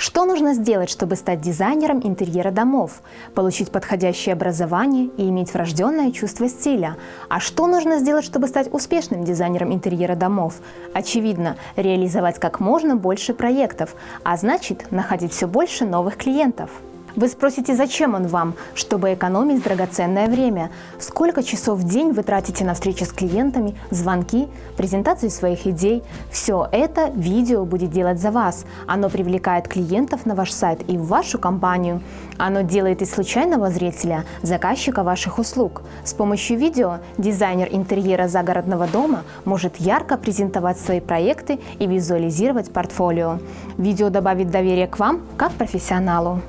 Что нужно сделать, чтобы стать дизайнером интерьера домов, получить подходящее образование и иметь врожденное чувство стиля? А что нужно сделать, чтобы стать успешным дизайнером интерьера домов? Очевидно, реализовать как можно больше проектов, а значит находить все больше новых клиентов. Вы спросите, зачем он вам? Чтобы экономить драгоценное время. Сколько часов в день вы тратите на встречи с клиентами, звонки, презентации своих идей? Все это видео будет делать за вас. Оно привлекает клиентов на ваш сайт и в вашу компанию. Оно делает из случайного зрителя заказчика ваших услуг. С помощью видео дизайнер интерьера загородного дома может ярко презентовать свои проекты и визуализировать портфолио. Видео добавит доверие к вам как профессионалу.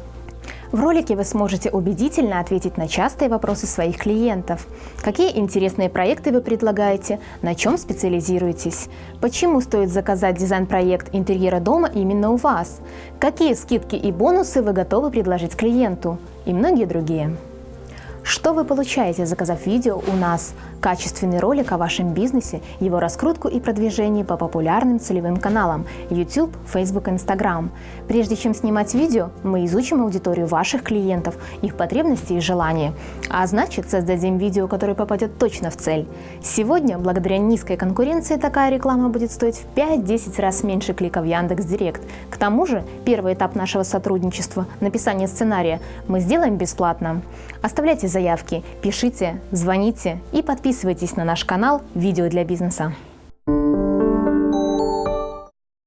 В ролике вы сможете убедительно ответить на частые вопросы своих клиентов. Какие интересные проекты вы предлагаете, на чем специализируетесь, почему стоит заказать дизайн-проект интерьера дома именно у вас, какие скидки и бонусы вы готовы предложить клиенту и многие другие. Что вы получаете, заказав видео у нас? Качественный ролик о вашем бизнесе, его раскрутку и продвижение по популярным целевым каналам YouTube, Facebook, Instagram. Прежде чем снимать видео, мы изучим аудиторию ваших клиентов, их потребности и желания. А значит, создадим видео, которое попадет точно в цель. Сегодня, благодаря низкой конкуренции, такая реклама будет стоить в 5-10 раз меньше кликов Яндекс.Директ. К тому же, первый этап нашего сотрудничества – написание сценария – мы сделаем бесплатно. Оставляйте заявки, пишите, звоните и подписывайтесь на наш канал «Видео для бизнеса».